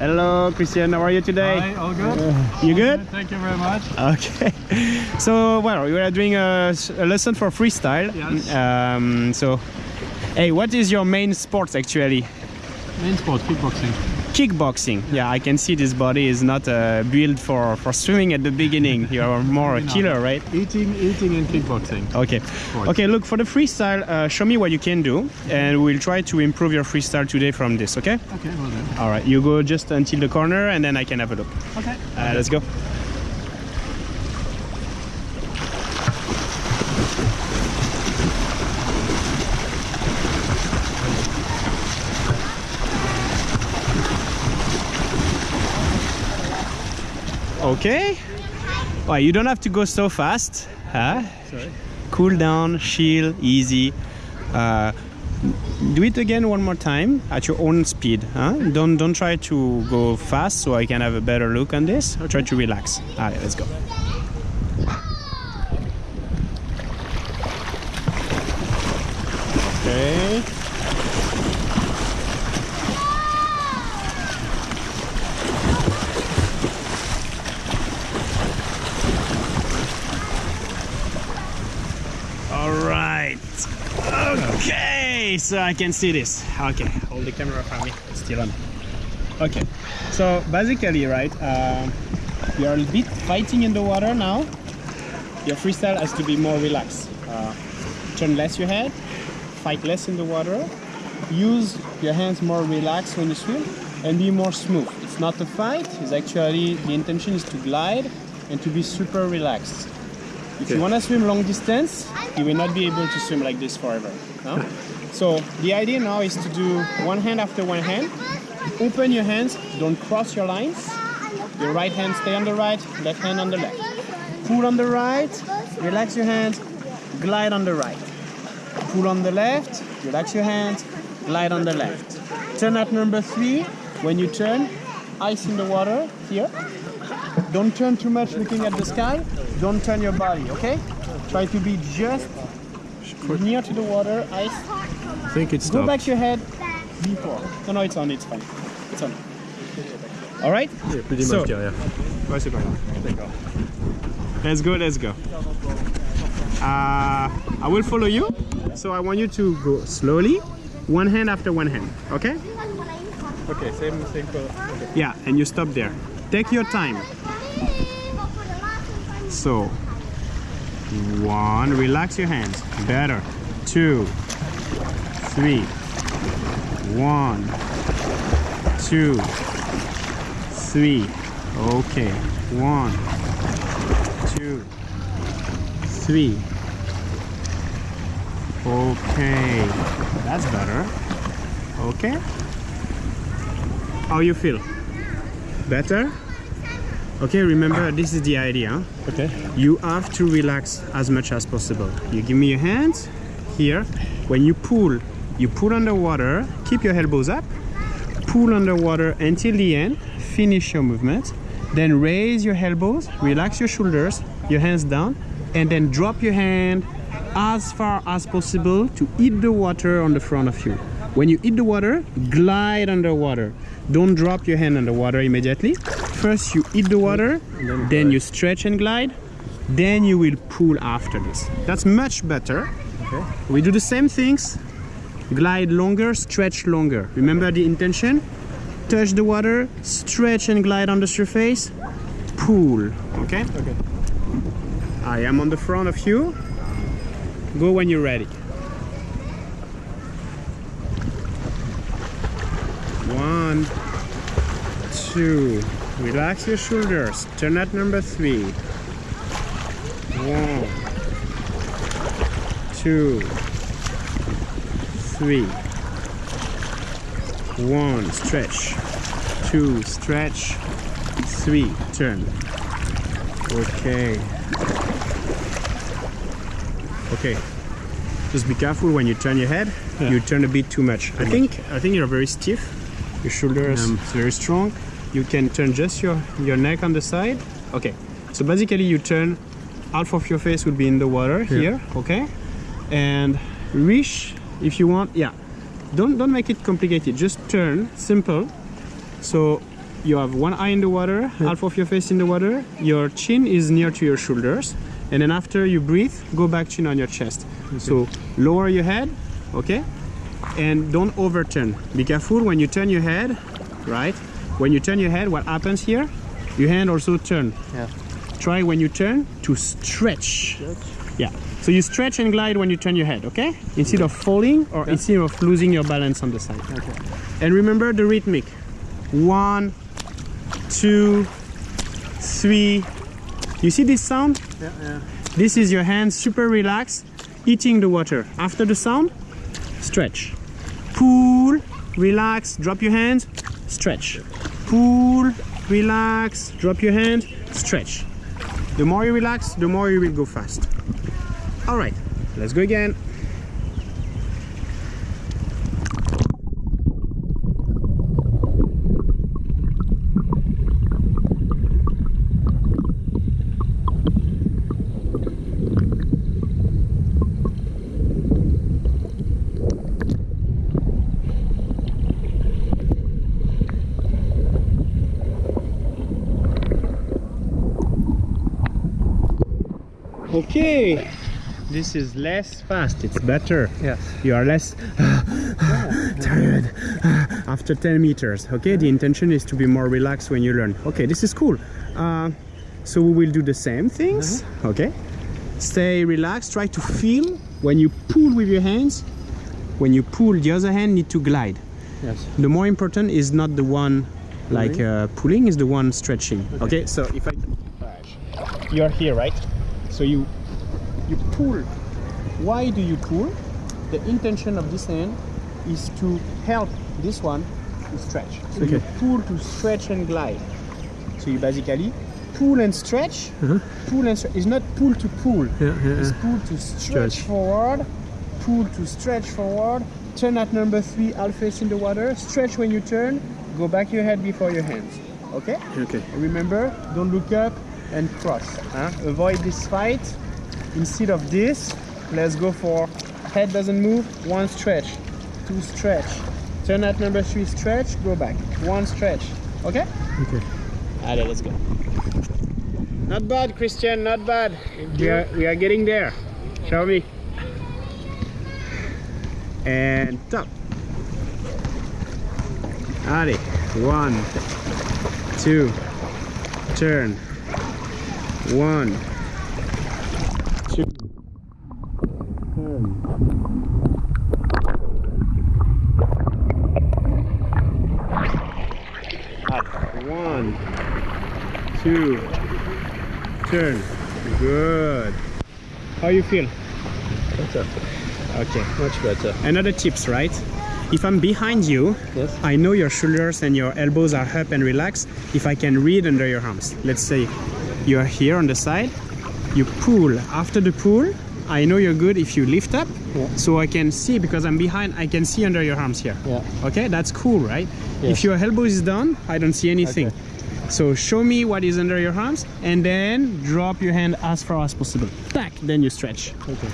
Hello, Christian. How are you today? Hi, all good? You good? Thank you very much. Okay. So, well, we are doing a lesson for freestyle. Yes. Um, so, hey, what is your main sport actually? Main sport, kickboxing. Kickboxing. Yeah, I can see this body is not uh, built for for swimming at the beginning. You are more a killer, right? Eating, eating and kickboxing. Okay. Okay, look, for the freestyle, uh, show me what you can do, and we'll try to improve your freestyle today from this, okay? Okay, well then. All right, you go just until the corner, and then I can have a look. Okay. Uh, let's go. Okay. Well, you don't have to go so fast. Huh? Sorry. Cool down, chill, easy. Uh, do it again one more time at your own speed. Huh? Don't don't try to go fast so I can have a better look on this. Try to relax. All right, let's go. Okay. All right. Okay, so I can see this. Okay, hold the camera for me. It's still on. Okay, so basically, right, um, you are a bit fighting in the water now. Your freestyle has to be more relaxed. Uh, turn less your head, fight less in the water, use your hands more relaxed when you swim, and be more smooth. It's not a fight, it's actually the intention is to glide and to be super relaxed. If you want to swim long distance, you will not be able to swim like this forever. no? So the idea now is to do one hand after one hand. Open your hands, don't cross your lines. Your right hand stay on the right, left hand on the left. Pull on the right, relax your hands, glide on the right. Pull on the left, relax your hands, glide on the left. Turn at number three. When you turn, ice in the water here. Don't turn too much looking at the sky. Don't turn your body, okay? Try to be just near to the water, ice. I think it's Go back your head before. No, no, it's on, it's fine. It's on. All right? Yeah, pretty So- much derrière. Ouais, c'est pas grave. D'accord. Let's go, let's go. Uh, I will follow you. So I want you to go slowly, one hand after one hand, okay? Okay, same, same color. Okay. Yeah, and you stop there. Take your time. So, one, relax your hands. Better. Two, three. One, two, three. Okay. One, two, three. Okay. That's better. Okay. How you feel? Better? Okay, remember this is the idea. Okay. You have to relax as much as possible. You give me your hands here. When you pull, you pull underwater, keep your elbows up, pull underwater until the end, finish your movement, then raise your elbows, relax your shoulders, your hands down, and then drop your hand as far as possible to hit the water on the front of you. When you hit the water, glide underwater. Don't drop your hand underwater immediately. First you hit the water, then you stretch and glide, then you will pull after this. That's much better. Okay. We do the same things. Glide longer, stretch longer. Remember the intention? Touch the water, stretch and glide on the surface, pull. Okay? Okay. I am on the front of you. Go when you're ready. One, two. Relax your shoulders. Turn at number three. One, two, three. One, stretch. Two, stretch. Three, turn. Okay. Okay. Just be careful when you turn your head. Yeah. You turn a bit too much. I think I think you're very stiff. Your shoulders Um, very strong. You can turn just your your neck on the side. Okay. So basically, you turn half of your face will be in the water here. Okay. And reach if you want. Yeah. Don't don't make it complicated. Just turn simple. So you have one eye in the water, half of your face in the water. Your chin is near to your shoulders, and then after you breathe, go back chin on your chest. So lower your head, okay, and don't overturn. Be careful when you turn your head, right? When you turn your head, what happens here? Your hand also turn. Yeah. Try when you turn to stretch. Yeah. So you stretch and glide when you turn your head, okay? Instead of falling or instead of losing your balance on the side. Okay. And remember the rhythmic. One, two, three. You see this sound? Yeah, yeah. This is your hands super relaxed, eating the water. After the sound, stretch. Pull, relax, drop your hands, stretch. Pull, relax, drop your hand, stretch. The more you relax, the more you will go fast. All right, let's go again. Okay, this is less fast, it's better. Yes. You are less tired after 10 meters. Okay, the intention is to be more relaxed when you learn. Okay, this is cool. Uh, so we will do the same things. Okay, stay relaxed, try to feel when you pull with your hands. When you pull, the other hand need to glide. Yes. The more important is not the one like uh, pulling, is the one stretching. Okay, so if I you're here, right? So you you pull. Why do you pull? The intention of this hand is to help this one to stretch. So you pull to stretch and glide. So you basically pull and stretch. Uh-huh. Pull and stretch. It's not pull to pull. Yeah, yeah, It's pull to stretch, Stretch. forward. Pull to stretch forward. Turn at number three, half face in the water. Stretch when you turn. Go back your head before your hands. Okay? Okay. Remember, don't look up and cross. Huh? Avoid this fight. Instead of this, let's go for head doesn't move, one stretch, two stretch. Turn at number three, stretch, go back. One stretch. Okay? Okay. Allez, let's go. Not bad, Christian, not bad. We are, we are getting there. Show me. And top. Allez, one, two, turn. One, two, turn. Up. One, two, turn. Good. How you feel? Better. Okay. Much better. Another tips, right? If I'm behind you, Yes. I know your shoulders and your elbows are up and relaxed. If I can read under your arms, let's say you're here on the side, you pull. After the pull, I know you're good if you lift up, Yeah. so I can see because I'm behind. I can see under your arms here. Yeah. Okay, that's cool, right? Yes. If your elbow is down, I don't see anything. Okay. So show me what is under your arms and then drop your hand as far as possible. Back, then you stretch. Okay.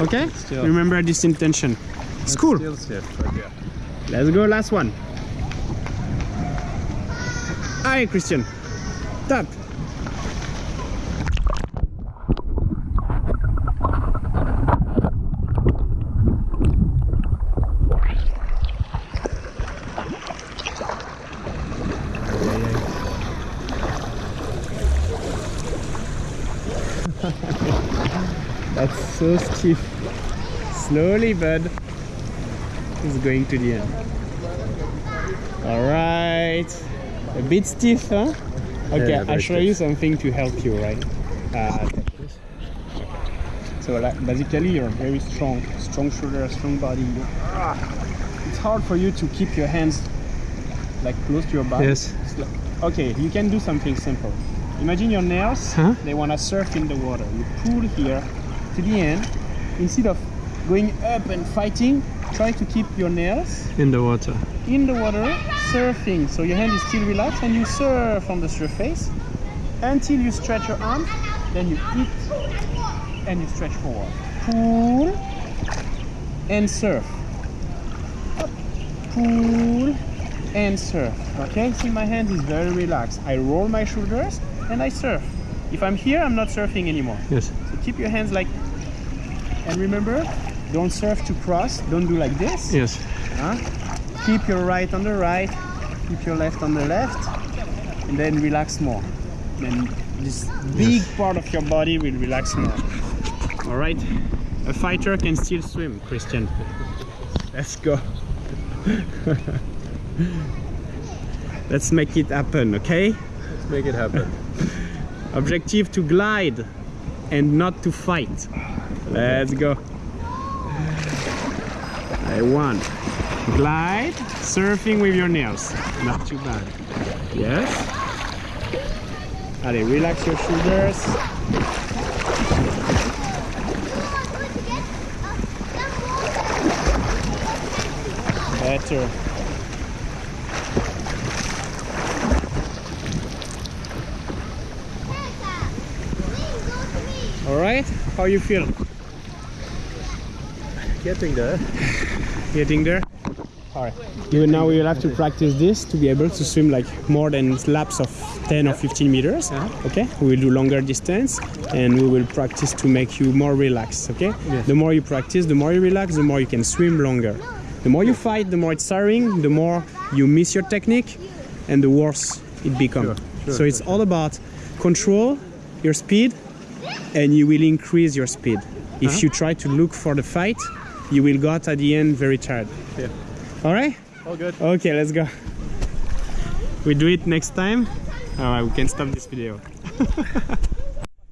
Okay? Still. Remember this intention. It's cool. Okay. Let's go, last one. Hi, Christian. Tap. That's so stiff. Slowly, bud. It's going to the end. All right. A bit stiff, huh? Okay, yeah, I'll show stiff. you something to help you, right? Uh, so like, basically, you're very strong, strong shoulder, strong body. It's hard for you to keep your hands like close to your body. Yes. Like- okay, you can do something simple. Imagine your nails, Huh? they want to surf in the water. You pull here to the end. Instead of going up and fighting, try to keep your nails In the water. in the water surfing so your hand is still relaxed and you surf on the surface until you stretch your arm then you hit and you stretch forward pull and surf Up. pull and surf. Okay, see my hand is very relaxed. I roll my shoulders and I surf. If I'm here, I'm not surfing anymore. Yes. So keep your hands like, and remember, don't surf to cross. Don't do like this. Yes. Huh? Keep your right on the right, keep your left on the left, and then relax more. Then this big part of your body will relax more. All right. A fighter can still swim, Christian. Let's go. Let's make it happen, okay? Let's make it happen. Objective to glide and not to fight. Let's go. I won. Glide, surfing with your nails. Not too bad. Yes. Allez, relax your shoulders. Better. All right. How you feel? Getting there. Getting there? Alright. Even now we will have to practice this to be able to swim like more than laps of 10 or 15 meters. Uh-huh. Okay? We will do longer distance and we will practice to make you more relaxed. Okay? Yes. The more you practice, the more you relax, the more you can swim longer. The more you fight, the more it's tiring, the more you miss your technique and the worse it becomes. Sure, sure, so it's all about control your speed and you will increase your speed. If uh-huh. you try to look for the fight, you will got at the end very tired. Yeah. All right? All good. Okay, let's go. We do it next time. All right, we can stop this video.